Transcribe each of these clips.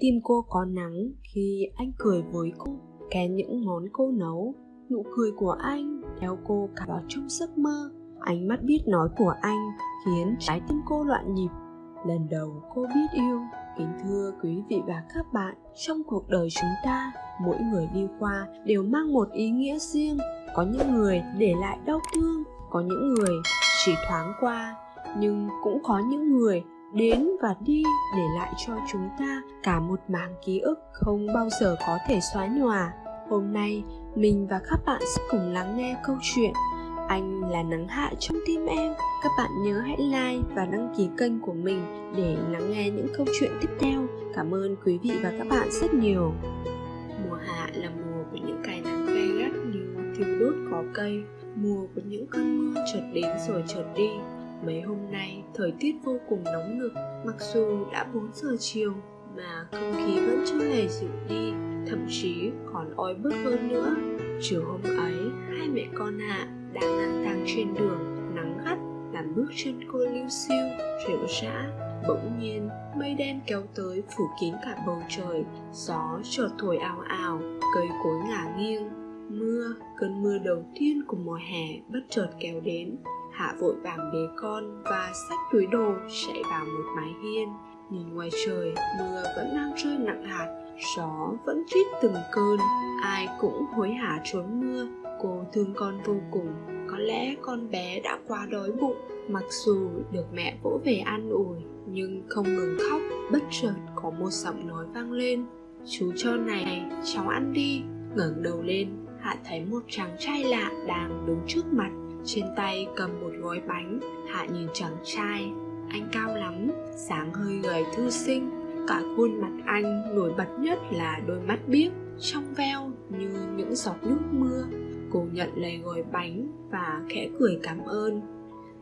tim cô có nắng khi anh cười với cô. Khen những món cô nấu, nụ cười của anh theo cô cả vào trong giấc mơ. Ánh mắt biết nói của anh khiến trái tim cô loạn nhịp. Lần đầu cô biết yêu. Kính thưa quý vị và các bạn, trong cuộc đời chúng ta, mỗi người đi qua đều mang một ý nghĩa riêng. Có những người để lại đau thương, có những người chỉ thoáng qua, nhưng cũng có những người đến và đi để lại cho chúng ta cả một mảng ký ức không bao giờ có thể xóa nhòa. Hôm nay, mình và các bạn sẽ cùng lắng nghe câu chuyện anh là nắng hạ trong tim em. Các bạn nhớ hãy like và đăng ký kênh của mình để lắng nghe những câu chuyện tiếp theo. Cảm ơn quý vị và các bạn rất nhiều. Mùa hạ là mùa của những cái nắng gay gắt như thiêu đốt cỏ cây. Mùa của những cơn mưa chợt đến rồi chợt đi mấy hôm nay, thời tiết vô cùng nóng nực, mặc dù đã 4 giờ chiều mà không khí vẫn chưa hề dịu đi, thậm chí còn oi bức hơn nữa. Chiều hôm ấy, hai mẹ con hạ đang lang thang trên đường, nắng gắt, làm bước chân cô lưu siêu, rệu rã. Bỗng nhiên, mây đen kéo tới phủ kín cả bầu trời, gió chợt thổi ào ào, cây cối ngả nghiêng. Mưa, cơn mưa đầu tiên của mùa hè bất chợt kéo đến hạ vội vàng bế con và xách túi đồ chạy vào một mái hiên. Nhìn ngoài trời, mưa vẫn đang rơi nặng hạt, gió vẫn rít từng cơn. Ai cũng hối hả trốn mưa, cô thương con vô cùng. Có lẽ con bé đã quá đói bụng, mặc dù được mẹ vỗ về an ủi, nhưng không ngừng khóc, bất chợt có một giọng nói vang lên. Chú cho này, cháu ăn đi. ngẩng đầu lên, hạ thấy một chàng trai lạ đang đứng trước mặt trên tay cầm một gói bánh, hạ nhìn chàng trai. Anh cao lắm, dáng hơi gầy thư sinh. Cả khuôn mặt anh nổi bật nhất là đôi mắt biếc, trong veo như những giọt nước mưa. Cô nhận lấy gói bánh và khẽ cười cảm ơn.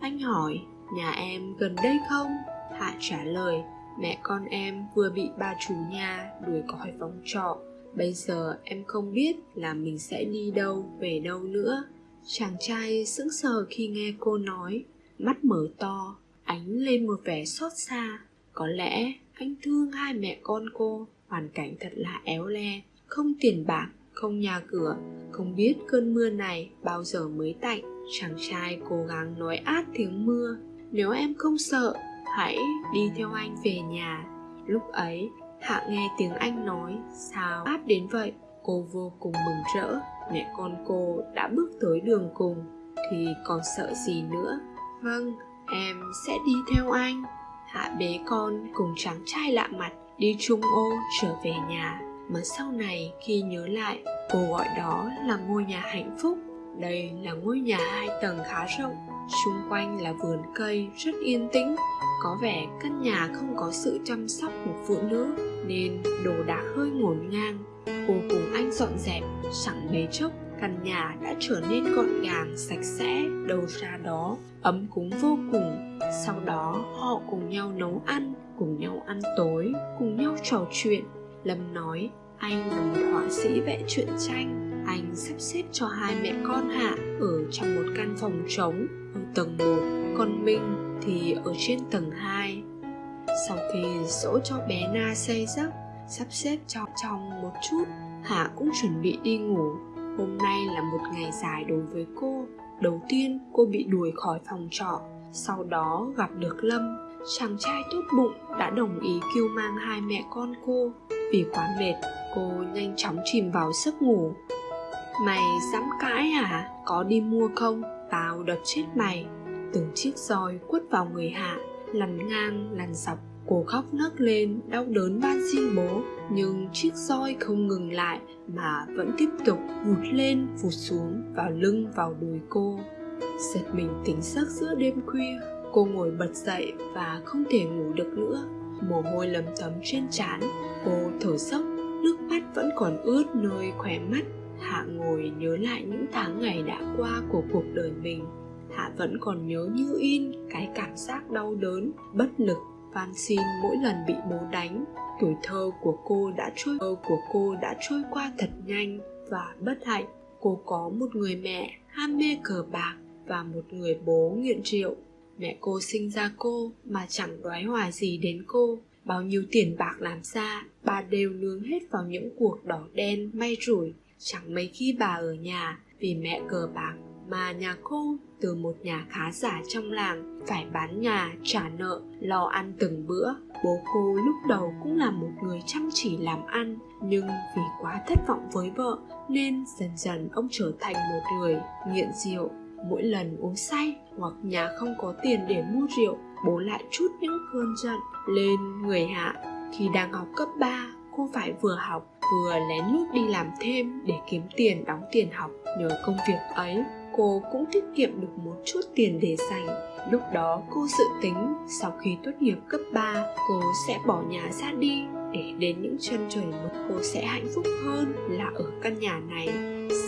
Anh hỏi, nhà em gần đây không? Hạ trả lời, mẹ con em vừa bị bà chủ nhà đuổi khỏi phòng trọ. Bây giờ em không biết là mình sẽ đi đâu, về đâu nữa chàng trai sững sờ khi nghe cô nói, mắt mở to, ánh lên một vẻ xót xa. Có lẽ anh thương hai mẹ con cô, hoàn cảnh thật là éo le. Không tiền bạc, không nhà cửa, không biết cơn mưa này bao giờ mới tạnh. Chàng trai cố gắng nói át tiếng mưa, nếu em không sợ, hãy đi theo anh về nhà. Lúc ấy, hạ nghe tiếng anh nói, sao áp đến vậy? Cô vô cùng mừng rỡ mẹ con cô đã bước tới đường cùng thì còn sợ gì nữa. Vâng em sẽ đi theo anh. Hạ bế con cùng chàng trai lạ mặt đi chung ô trở về nhà. Mà sau này khi nhớ lại cô gọi đó là ngôi nhà hạnh phúc. Đây là ngôi nhà hai tầng khá rộng xung quanh là vườn cây rất yên tĩnh. Có vẻ căn nhà không có sự chăm sóc một phụ nữ nên đồ đạc hơi ngổn ngang cô cùng anh dọn dẹp chẳng mấy chốc, căn nhà đã trở nên gọn gàng, sạch sẽ đầu ra đó ấm cúng vô cùng. Sau đó, họ cùng nhau nấu ăn, cùng nhau ăn tối, cùng nhau trò chuyện. Lâm nói, anh là một họa sĩ vẽ truyện tranh, anh sắp xếp cho hai mẹ con hạ ở trong một căn phòng trống ở tầng 1 còn minh thì ở trên tầng 2 sau khi dỗ cho bé na say giấc sắp xếp cho chồng một chút. Hạ cũng chuẩn bị đi ngủ. Hôm nay là một ngày dài đối với cô. Đầu tiên, cô bị đuổi khỏi phòng trọ. Sau đó gặp được lâm. Chàng trai tốt bụng đã đồng ý kêu mang hai mẹ con cô. Vì quá mệt, cô nhanh chóng chìm vào giấc ngủ. Mày dám cãi à có đi mua không? Tao đập chết mày. Từng chiếc roi quất vào người hạ lằn ngang lằn dọc cô khóc nấc lên, đau đớn van xin bố. Nhưng chiếc roi không ngừng lại mà vẫn tiếp tục vụt lên, vụt xuống vào lưng, vào đùi cô. Giật mình tỉnh giấc giữa đêm khuya, cô ngồi bật dậy và không thể ngủ được nữa. Mồ hôi lấm tấm trên trán, cô thở dốc, nước mắt vẫn còn ướt nơi khóe mắt. Hạ ngồi nhớ lại những tháng ngày đã qua của cuộc đời mình. Hạ vẫn còn nhớ như in cái cảm giác đau đớn, bất lực van xin mỗi lần bị bố đánh, tuổi thơ của cô đã trôi, thơ của cô đã trôi qua thật nhanh và bất hạnh. Cô có một người mẹ, ham mê cờ bạc và một người bố nghiện rượu. Mẹ cô sinh ra cô mà chẳng đoái hoài gì đến cô. Bao nhiêu tiền bạc làm ra, bà đều nướng hết vào những cuộc đỏ đen may rủi. Chẳng mấy khi bà ở nhà, vì mẹ cờ bạc mà nhà cô từ một nhà khá giả trong làng phải bán nhà, trả nợ, lo ăn từng bữa. Bố cô lúc đầu cũng là một người chăm chỉ làm ăn, nhưng vì quá thất vọng với vợ nên dần dần ông trở thành một người nghiện rượu. Mỗi lần uống say hoặc nhà không có tiền để mua rượu, bố lại chút những cơn giận lên người hạ. Khi đang học cấp 3 cô phải vừa học vừa lén lút đi làm thêm để kiếm tiền đóng tiền học nhờ công việc ấy cô cũng tiết kiệm được một chút tiền để dành. Lúc đó cô dự tính sau khi tốt nghiệp cấp 3 cô sẽ bỏ nhà ra đi để đến những chân trời mới. Cô sẽ hạnh phúc hơn là ở căn nhà này.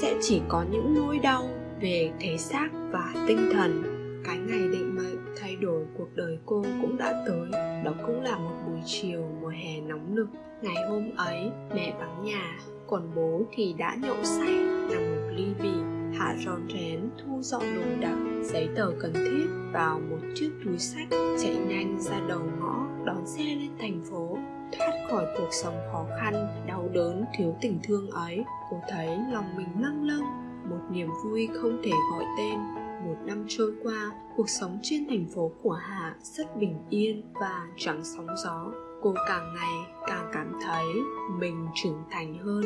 Sẽ chỉ có những nỗi đau về thể xác và tinh thần. Cái ngày định mệnh thay đổi cuộc đời cô cũng đã tới. Đó cũng là một buổi chiều mùa hè nóng nực. Ngày hôm ấy, mẹ vắng nhà, còn bố thì đã nhậu say, nằm một ly bì hạ rón rén thu dọn đồ đạc, giấy tờ cần thiết vào một chiếc túi sách, chạy nhanh ra đầu ngõ, đón xe lên thành phố. Thoát khỏi cuộc sống khó khăn, đau đớn, thiếu tình thương ấy, cô thấy lòng mình lâng lâng, một niềm vui không thể gọi tên. Một năm trôi qua, cuộc sống trên thành phố của hạ rất bình yên và chẳng sóng gió cô càng ngày càng cảm thấy mình trưởng thành hơn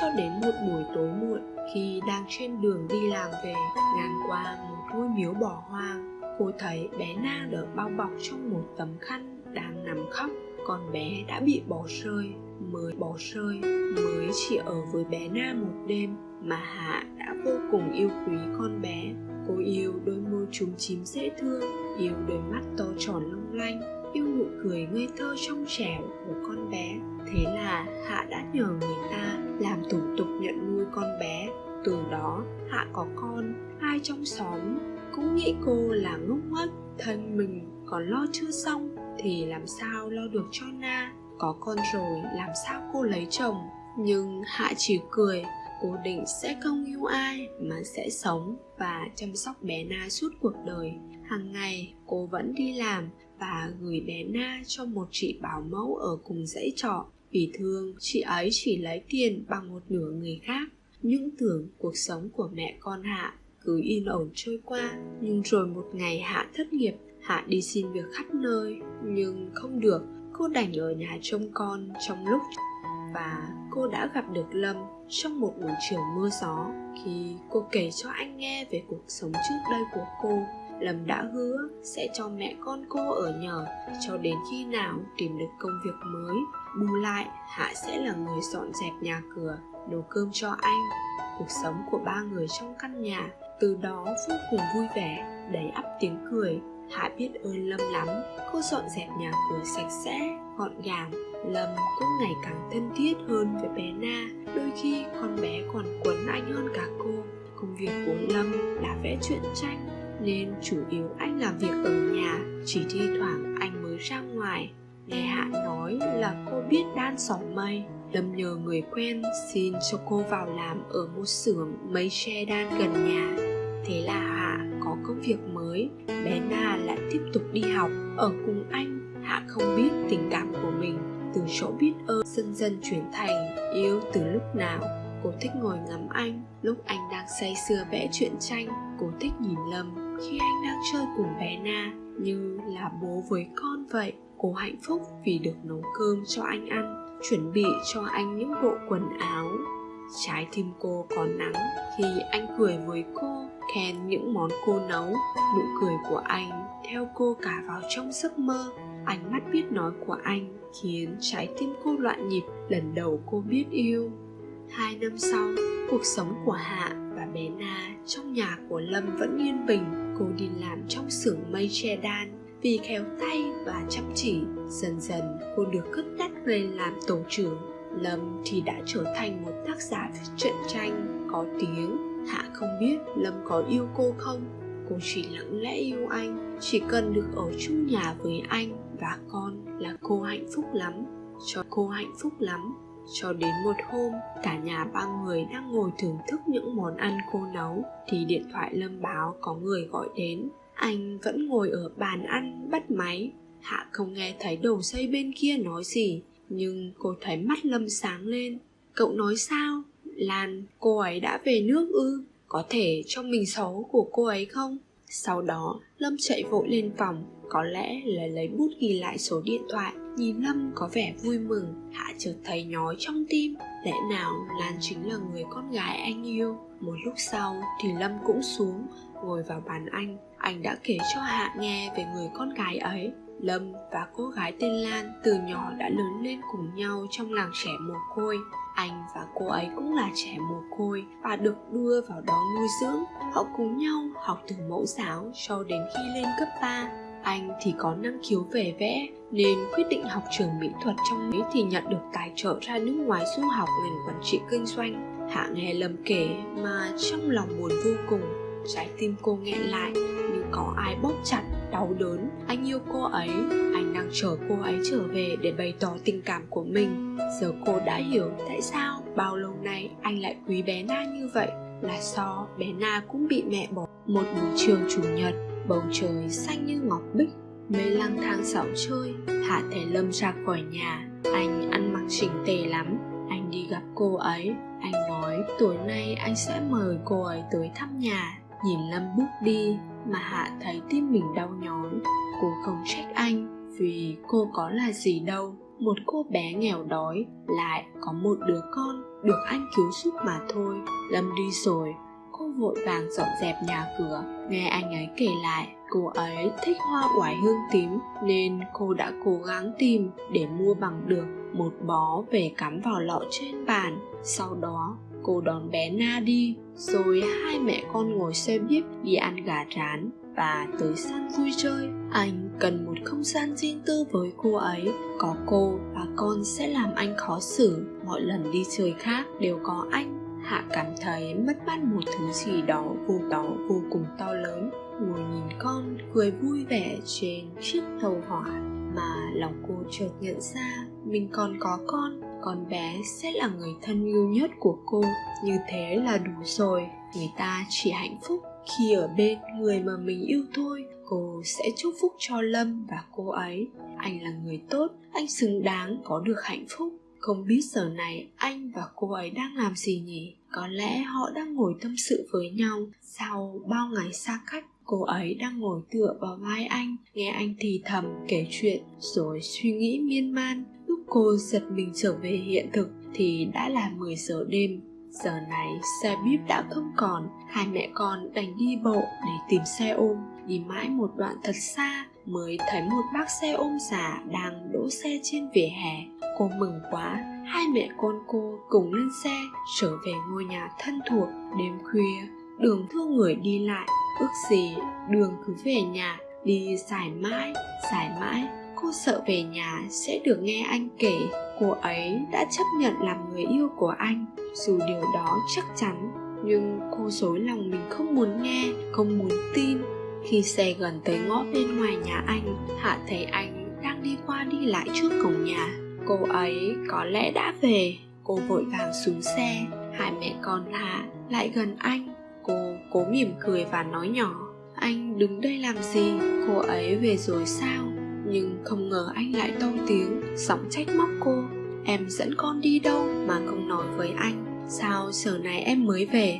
cho đến một buổi tối muộn khi đang trên đường đi làm về, ngang qua một ngôi miếu bỏ hoang. Cô thấy bé na được bao bọc trong một tấm khăn đang nằm khóc. Con bé đã bị bỏ rơi, mới bỏ rơi, mới chỉ ở với bé na một đêm mà hạ đã vô cùng yêu quý con bé. Cô yêu đôi môi chúng chím dễ thương, yêu đôi mắt to tròn long lanh yêu nụ cười ngây thơ trong trẻo của con bé. Thế là hạ đã nhờ người ta làm thủ tục nhận nuôi con bé. Từ đó, hạ có con, ai trong xóm cũng nghĩ cô là ngốc nghếch, thân mình còn lo chưa xong thì làm sao lo được cho na? Có con rồi, làm sao cô lấy chồng? Nhưng hạ chỉ cười cô định sẽ không yêu ai mà sẽ sống và chăm sóc bé na suốt cuộc đời. Hàng ngày cô vẫn đi làm và gửi bé na cho một chị bảo mẫu ở cùng dãy trọ. Vì thương, chị ấy chỉ lấy tiền bằng một nửa người khác. Những tưởng cuộc sống của mẹ con hạ cứ yên ổn trôi qua. Nhưng rồi một ngày hạ thất nghiệp, hạ đi xin việc khắp nơi, nhưng không được. Cô đành ở nhà trông con trong lúc và cô đã gặp được lâm trong một buổi chiều mưa gió khi cô kể cho anh nghe về cuộc sống trước đây của cô lâm đã hứa sẽ cho mẹ con cô ở nhờ, cho đến khi nào tìm được công việc mới. Bù lại, hạ sẽ là người dọn dẹp nhà cửa, nấu cơm cho anh. Cuộc sống của ba người trong căn nhà, từ đó vô cùng vui vẻ, đầy ắp tiếng cười. Hạ biết ơn lâm lắm, cô dọn dẹp nhà cửa sạch sẽ, gọn gàng. Lâm cũng ngày càng thân thiết hơn với bé na, đôi khi con bé còn quấn anh hơn cả cô. Công việc của lâm là vẽ truyện tranh nên chủ yếu anh làm việc ở nhà, chỉ thi thoảng anh mới ra ngoài. Nghe hạ nói là cô biết đan sóng mây. Lâm nhờ người quen xin cho cô vào làm ở một xưởng mây tre đan gần nhà. Thế là hạ có công việc mới. Bé na lại tiếp tục đi học. Ở cùng anh, hạ không biết tình cảm của mình. Từ chỗ biết ơn, dần dần chuyển thành yêu từ lúc nào. Cô thích ngồi ngắm anh. Lúc anh đang say sưa vẽ truyện tranh, cô thích nhìn lâm khi anh đang chơi cùng bé na như là bố với con vậy. Cô hạnh phúc vì được nấu cơm cho anh ăn, chuẩn bị cho anh những bộ quần áo. Trái tim cô còn nắng khi anh cười với cô, khen những món cô nấu. Nụ cười của anh theo cô cả vào trong giấc mơ. Ánh mắt biết nói của anh khiến trái tim cô loạn nhịp, lần đầu cô biết yêu. Hai năm sau, cuộc sống của hạ và bé na trong nhà của lâm vẫn yên bình cô đi làm trong xưởng mây che đan. Vì khéo tay và chăm chỉ, dần dần cô được cất đắt lên làm tổ trưởng. Lâm thì đã trở thành một tác giả viết truyện tranh, có tiếng. Hạ không biết lâm có yêu cô không? Cô chỉ lặng lẽ yêu anh, chỉ cần được ở chung nhà với anh và con là cô hạnh phúc lắm. Cho cô hạnh phúc lắm cho đến một hôm, cả nhà ba người đang ngồi thưởng thức những món ăn cô nấu, thì điện thoại lâm báo có người gọi đến. Anh vẫn ngồi ở bàn ăn, bắt máy. Hạ không nghe thấy đầu dây bên kia nói gì, nhưng cô thấy mắt lâm sáng lên. Cậu nói sao? Lan, cô ấy đã về nước ư? Có thể trong mình xấu của cô ấy không? Sau đó, lâm chạy vội lên phòng. Có lẽ là lấy bút ghi lại số điện thoại nhìn lâm có vẻ vui mừng, hạ chợt thấy nhói trong tim. Lẽ nào lan chính là người con gái anh yêu? Một lúc sau thì lâm cũng xuống, ngồi vào bàn anh. Anh đã kể cho hạ nghe về người con gái ấy. Lâm và cô gái tên lan từ nhỏ đã lớn lên cùng nhau trong làng trẻ mồ côi. Anh và cô ấy cũng là trẻ mồ côi và được đưa vào đó nuôi dưỡng. Họ cùng nhau học từ mẫu giáo cho đến khi lên cấp 3 anh thì có năng khiếu về vẽ nên quyết định học trường mỹ thuật trong ấy thì nhận được tài trợ ra nước ngoài du học ngành quản trị kinh doanh. Hạ nghe lầm kể mà trong lòng buồn vô cùng. Trái tim cô nghẹn lại như có ai bóp chặt đau đớn. Anh yêu cô ấy, anh đang chờ cô ấy trở về để bày tỏ tình cảm của mình. Giờ cô đã hiểu tại sao bao lâu nay anh lại quý bé na như vậy. Là do bé na cũng bị mẹ bỏ. Một buổi chiều chủ nhật bầu trời xanh như ngọc bích, mây lang thang dạo chơi, hạ thể lâm ra khỏi nhà. Anh ăn mặc chỉnh tề lắm, anh đi gặp cô ấy. Anh nói, tối nay anh sẽ mời cô ấy tới thăm nhà. Nhìn lâm bước đi, mà hạ thấy tim mình đau nhói. Cô không trách anh, vì cô có là gì đâu. Một cô bé nghèo đói, lại có một đứa con được anh cứu giúp mà thôi. Lâm đi rồi, cô vội vàng dọn dẹp nhà cửa nghe anh ấy kể lại, cô ấy thích hoa oải hương tím nên cô đã cố gắng tìm để mua bằng được một bó về cắm vào lọ trên bàn. Sau đó, cô đón bé na đi, rồi hai mẹ con ngồi xe buýt đi ăn gà rán và tới sân vui chơi. Anh cần một không gian riêng tư với cô ấy, có cô và con sẽ làm anh khó xử. Mọi lần đi chơi khác đều có anh hạ cảm thấy mất mát một thứ gì đó vô đó vô cùng to lớn. Ngồi nhìn con, cười vui vẻ trên chiếc tàu hỏa mà lòng cô chợt nhận ra mình còn có con. Con bé sẽ là người thân yêu nhất của cô. Như thế là đủ rồi. Người ta chỉ hạnh phúc khi ở bên người mà mình yêu thôi. Cô sẽ chúc phúc cho lâm và cô ấy. Anh là người tốt, anh xứng đáng có được hạnh phúc không biết giờ này anh và cô ấy đang làm gì nhỉ? Có lẽ họ đang ngồi tâm sự với nhau. Sau bao ngày xa cách, cô ấy đang ngồi tựa vào vai anh. Nghe anh thì thầm kể chuyện, rồi suy nghĩ miên man. Lúc cô giật mình trở về hiện thực thì đã là 10 giờ đêm. Giờ này, xe buýt đã không còn. Hai mẹ con đành đi bộ để tìm xe ôm. Đi mãi một đoạn thật xa mới thấy một bác xe ôm giả đang đỗ xe trên vỉa hè. Cô mừng quá, hai mẹ con cô cùng lên xe, trở về ngôi nhà thân thuộc đêm khuya. Đường thương người đi lại, ước gì đường cứ về nhà, đi dài mãi dài mãi. Cô sợ về nhà sẽ được nghe anh kể. Cô ấy đã chấp nhận làm người yêu của anh, dù điều đó chắc chắn. Nhưng cô dối lòng mình không muốn nghe, không muốn tin khi xe gần tới ngõ bên ngoài nhà anh, hạ thấy anh đang đi qua đi lại trước cổng nhà. Cô ấy có lẽ đã về. Cô vội vàng xuống xe. Hai mẹ con hạ lại gần anh. Cô cố mỉm cười và nói nhỏ, anh đứng đây làm gì? Cô ấy về rồi sao? Nhưng không ngờ anh lại to tiếng, giọng trách móc cô, em dẫn con đi đâu mà không nói với anh? Sao giờ này em mới về?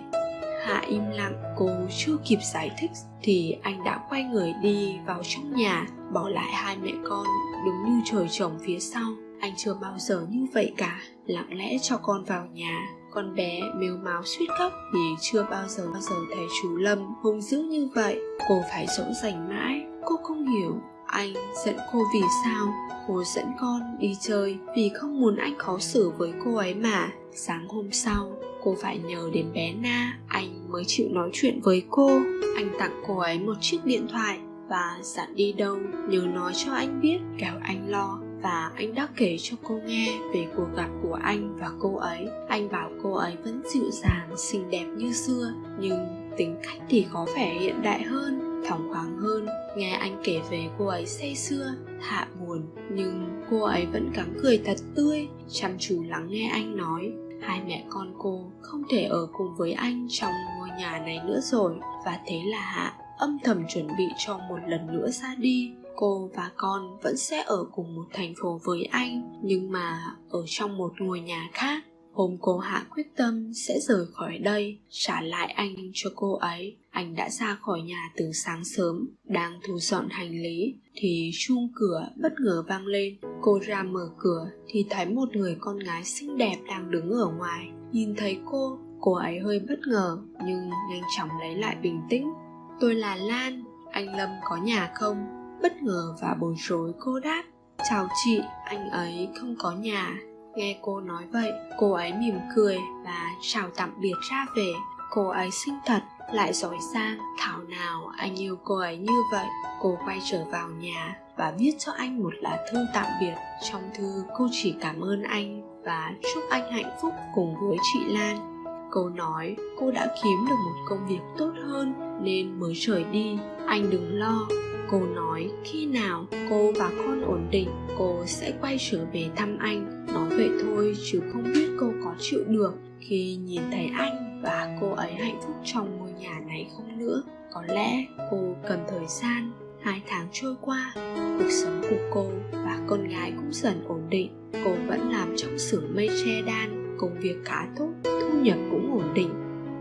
Hạ im lặng, cô chưa kịp giải thích thì anh đã quay người đi vào trong nhà, bỏ lại hai mẹ con đứng như trời trồng phía sau. Anh chưa bao giờ như vậy cả, lặng lẽ cho con vào nhà. Con bé mếu máo suýt khóc vì chưa bao giờ bao giờ thấy chú lâm hung dữ như vậy. Cô phải dỗ dành mãi, cô không hiểu. Anh dẫn cô vì sao? Cô dẫn con đi chơi vì không muốn anh khó xử với cô ấy mà. Sáng hôm sau cô phải nhờ đến bé na, anh mới chịu nói chuyện với cô. Anh tặng cô ấy một chiếc điện thoại và dặn đi đâu nhớ nói cho anh biết, kẻo anh lo. Và anh đã kể cho cô nghe về cuộc gặp của anh và cô ấy. Anh bảo cô ấy vẫn dịu dàng, xinh đẹp như xưa, nhưng tính cách thì có vẻ hiện đại hơn thong khoáng hơn. Nghe anh kể về cô ấy say xưa hạ buồn, nhưng cô ấy vẫn cắm cười thật tươi, chăm chú lắng nghe anh nói hai mẹ con cô không thể ở cùng với anh trong ngôi nhà này nữa rồi. Và thế là hạ âm thầm chuẩn bị cho một lần nữa ra đi. Cô và con vẫn sẽ ở cùng một thành phố với anh, nhưng mà ở trong một ngôi nhà khác hôm cô hạ quyết tâm sẽ rời khỏi đây, trả lại anh cho cô ấy. Anh đã ra khỏi nhà từ sáng sớm, đang thu dọn hành lý, thì chuông cửa bất ngờ vang lên. Cô ra mở cửa, thì thấy một người con gái xinh đẹp đang đứng ở ngoài. Nhìn thấy cô cô ấy hơi bất ngờ, nhưng nhanh chóng lấy lại bình tĩnh. Tôi là lan, anh lâm có nhà không? Bất ngờ và bối rối, cô đáp. Chào chị, anh ấy không có nhà nghe cô nói vậy, cô ấy mỉm cười và chào tạm biệt ra về. Cô ấy xinh thật, lại giỏi giang. Thảo nào anh yêu cô ấy như vậy, cô quay trở vào nhà và viết cho anh một lá thư tạm biệt. Trong thư, cô chỉ cảm ơn anh và chúc anh hạnh phúc cùng với chị lan. Cô nói cô đã kiếm được một công việc tốt hơn nên mới rời đi. Anh đừng lo. Cô nói khi nào cô và con ổn định, cô sẽ quay trở về thăm anh nói vậy thôi, chứ không biết cô có chịu được khi nhìn thấy anh và cô ấy hạnh phúc trong ngôi nhà này không nữa. Có lẽ cô cần thời gian, hai tháng trôi qua, cuộc sống của cô và con gái cũng dần ổn định. Cô vẫn làm trong xưởng mây che đan, công việc khá tốt, thu nhập cũng ổn định.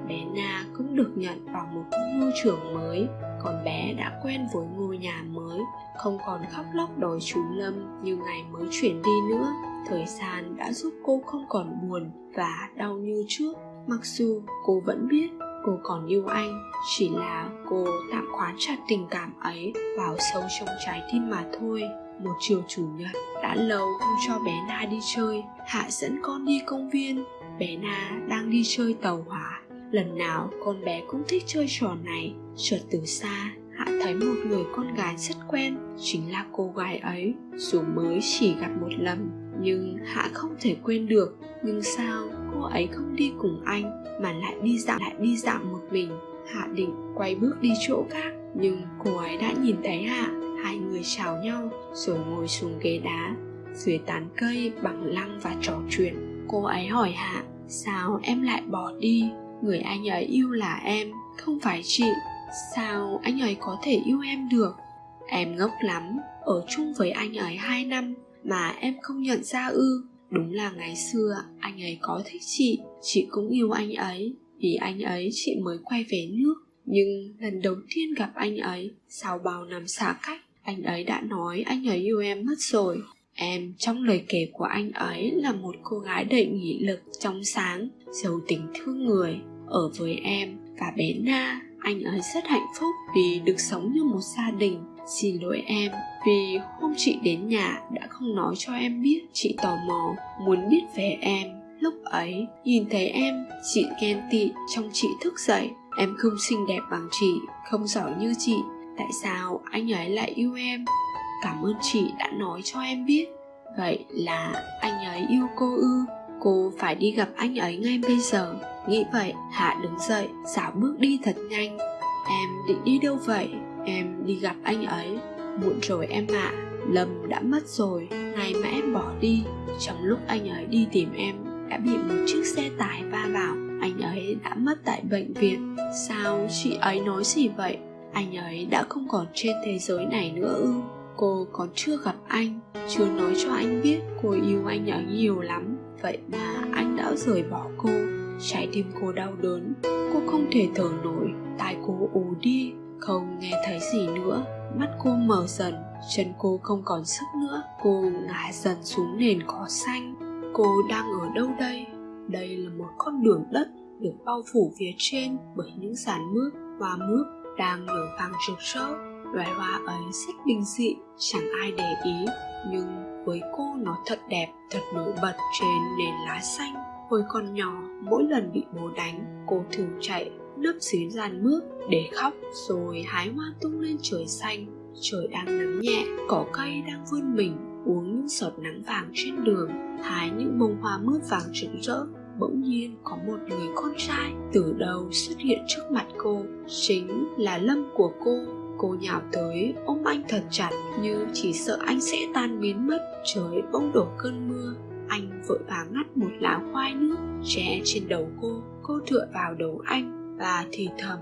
Bé na cũng được nhận vào một ngôi trường mới, còn bé đã quen với ngôi nhà mới, không còn khóc lóc đòi chú lâm như ngày mới chuyển đi nữa thời gian đã giúp cô không còn buồn và đau như trước. Mặc dù cô vẫn biết cô còn yêu anh, chỉ là cô tạm khóa chặt tình cảm ấy vào sâu trong trái tim mà thôi. Một chiều chủ nhật đã lâu không cho bé na đi chơi. Hạ dẫn con đi công viên. Bé na đang đi chơi tàu hỏa. Lần nào con bé cũng thích chơi trò này. Chợt từ xa, hạ thấy một người con gái rất quen, chính là cô gái ấy. Dù mới chỉ gặp một lần nhưng hạ không thể quên được, nhưng sao cô ấy không đi cùng anh mà lại đi dạo, lại đi dạo một mình? Hạ định quay bước đi chỗ khác, nhưng cô ấy đã nhìn thấy hạ. Hai người chào nhau, rồi ngồi xuống ghế đá, dưới tán cây bằng lăng và trò chuyện. Cô ấy hỏi hạ, sao em lại bỏ đi? Người anh ấy yêu là em, không phải chị. Sao anh ấy có thể yêu em được? Em ngốc lắm, ở chung với anh ấy hai năm mà em không nhận ra ư. Đúng là ngày xưa, anh ấy có thích chị chị cũng yêu anh ấy. Vì anh ấy chị mới quay về nước. Nhưng lần đầu tiên gặp anh ấy, sau bao năm xa cách, anh ấy đã nói anh ấy yêu em mất rồi. Em trong lời kể của anh ấy là một cô gái đầy nghị lực, trong sáng, giàu tình thương người. Ở với em và bé na, anh ấy rất hạnh phúc vì được sống như một gia đình. Xin lỗi em vì hôm chị đến nhà đã không nói cho em biết. Chị tò mò, muốn biết về em. Lúc ấy, nhìn thấy em, chị ghen tị trong chị thức dậy. Em không xinh đẹp bằng chị, không giỏi như chị. Tại sao anh ấy lại yêu em? Cảm ơn chị đã nói cho em biết. Vậy là anh ấy yêu cô ư? Cô phải đi gặp anh ấy ngay bây giờ. Nghĩ vậy, hạ đứng dậy xảo bước đi thật nhanh. Em định đi đâu vậy? Em đi gặp anh ấy. Muộn rồi em ạ. à lâm đã mất rồi ngày mà em bỏ đi. Trong lúc anh ấy đi tìm em, đã bị một chiếc xe tải va vào. Anh ấy đã mất tại bệnh viện. Sao chị ấy nói gì vậy? Anh ấy đã không còn trên thế giới này nữa ư? Cô còn chưa gặp anh, chưa nói cho anh biết cô yêu anh ấy nhiều lắm. Vậy mà anh đã rời bỏ cô, trái tim cô đau đớn. Cô không thể thở nổi, tai cô ù đi, không nghe thấy gì nữa. Mắt cô mở dần chân cô không còn sức nữa. Cô ngã dần xuống nền cỏ xanh. Cô đang ở đâu đây? Đây là một con đường đất được bao phủ phía trên bởi những dàn mướp hoa mướp đang nở vàng rực rỡ. Loài hoa ấy rất bình dị, chẳng ai để ý. Nhưng với cô nó thật đẹp, thật nổi bật trên nền lá xanh. Hồi còn nhỏ, mỗi lần bị bố đánh, cô thường chạy nấp dưới giàn mướp để khóc rồi hái hoa tung lên trời xanh trời đang nắng nhẹ, cỏ cây đang vươn mình, uống những giọt nắng vàng trên đường, hái những bông hoa mướp vàng rực rỡ. Bỗng nhiên có một người con trai từ đầu xuất hiện trước mặt cô, chính là lâm của cô. Cô nhào tới, ôm anh thật chặt, như chỉ sợ anh sẽ tan biến mất. Trời bỗng đổ cơn mưa, anh vội vàng ngắt một lá khoai nước, che trên đầu cô. Cô tựa vào đầu anh và thì thầm,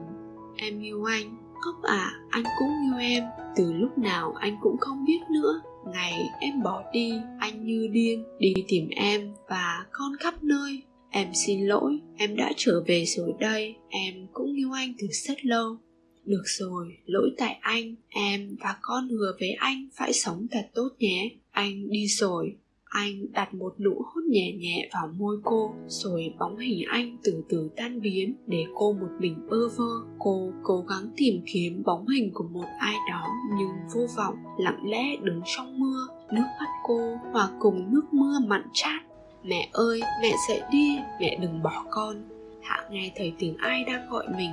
em yêu anh, cốc à anh cũng yêu em từ lúc nào anh cũng không biết nữa. Ngày em bỏ đi, anh như điên, đi tìm em và con khắp nơi. Em xin lỗi, em đã trở về rồi đây. Em cũng yêu anh từ rất lâu. Được rồi, lỗi tại anh. Em và con hứa với anh phải sống thật tốt nhé. Anh đi rồi anh đặt một nụ hôn nhẹ nhẹ vào môi cô, rồi bóng hình anh từ từ tan biến để cô một mình bơ vơ. Cô cố gắng tìm kiếm bóng hình của một ai đó nhưng vô vọng, lặng lẽ đứng trong mưa, nước mắt cô hòa cùng nước mưa mặn chát. Mẹ ơi, mẹ dậy đi, mẹ đừng bỏ con. Hạ nghe thấy tiếng ai đang gọi mình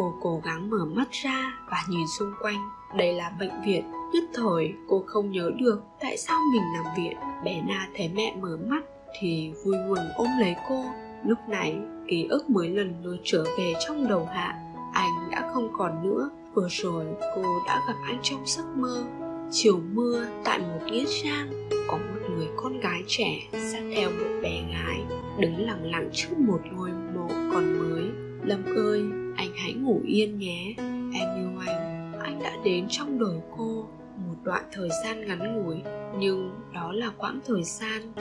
cô cố gắng mở mắt ra và nhìn xung quanh. Đây là bệnh viện. Nhất thời, cô không nhớ được tại sao mình nằm viện. Bé na thấy mẹ mở mắt thì vui mừng ôm lấy cô. Lúc này, ký ức mới lần lượt trở về trong đầu hạ. Anh đã không còn nữa. Vừa rồi, cô đã gặp anh trong giấc mơ. Chiều mưa tại một nghĩa trang, có một người con gái trẻ sát theo một bé gái đứng lặng lặng trước một ngôi mộ còn mới. Lâm ơi! Hãy ngủ yên nhé. Em yêu anh. Anh đã đến trong đời cô một đoạn thời gian ngắn ngủi, nhưng đó là quãng thời gian